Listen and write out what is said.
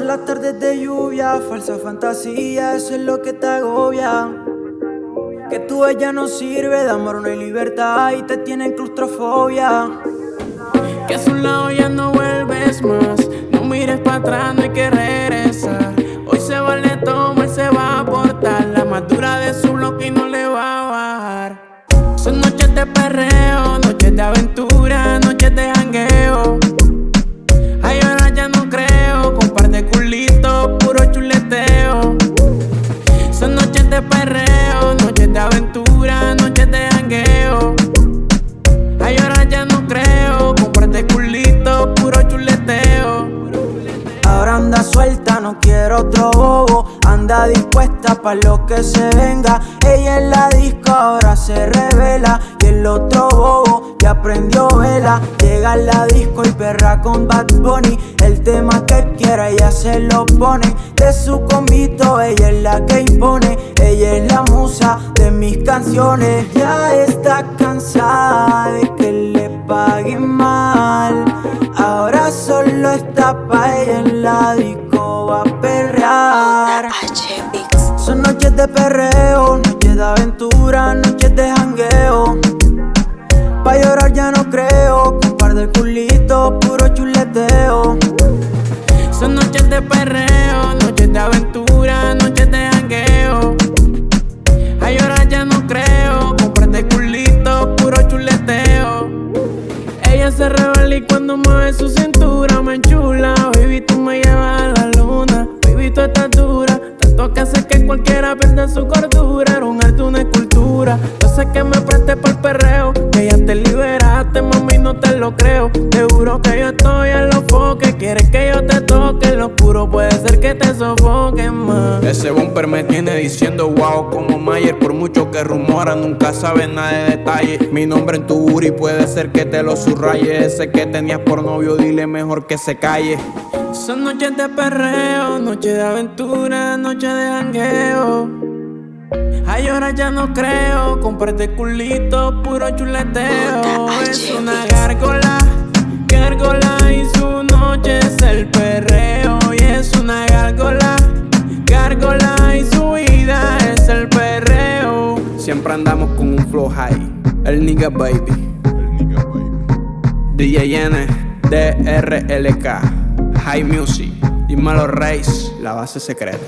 las tardes de lluvia, falsa fantasía, eso es lo que te agobia. Que tu ella no sirve, de amor no hay libertad y te tiene claustrofobia. Que a su lado ya no vuelves más, no mires para atrás, no hay que regresar. Hoy se vale él se va a aportar la más dura de su bloque y no le va a bajar. Son noches de perreo, noches de aventura, quiero otro bobo. Anda dispuesta pa' lo que se venga. Ella en la disco ahora se revela. Y el otro bobo ya prendió vela. Llega a la disco y perra con Bad Bunny. El tema que quiera ella se lo pone. De su convito ella es la que impone. Ella es la musa de mis canciones. Ya está cansada de que le paguen mal. Ahora solo está pa' ella en la disco va a perrear. Son noches de perreo, noches de aventura, noches de jangueo. Pa' llorar ya no creo, con par de culitos, puro chuleteo. Son noches de perreo, noches de aventura, noches de jangueo. Ay, ahora ya no creo, comprate culito, puro chuleteo. Ella se revela y cuando mueve su cintura me enchula. Baby, tú me llevas a la luna. Baby, tú estás dura. Tanto que hace que cualquiera pierda su cordura. Era un arte, una escultura. Yo sé que me presté por perreo. Que ya te liberaste, mami, no te lo creo. Te juro que yo estoy en los foques. Quieres que yo te toque. Lo oscuro puede ser que te sofoque más. Ese bumper me tiene diciendo wow como Mayer Por mucho que rumora, nunca sabes nada de detalle Mi nombre en tu booty puede ser que te lo subraye Ese que tenías por novio, dile mejor que se calle Son noches de perreo, noches de aventura, noches de jangueo. Ay, ahora ya no creo, comparte culito, puro chuleteo. Es una gárgola, gárgola y su noche es el perreo. Y es una gárgola, gárgola y su vida es el perreo. Siempre andamos con un flow high. El nigga baby. DJ N, DRLK High Music Dímelo Reis, la base secreta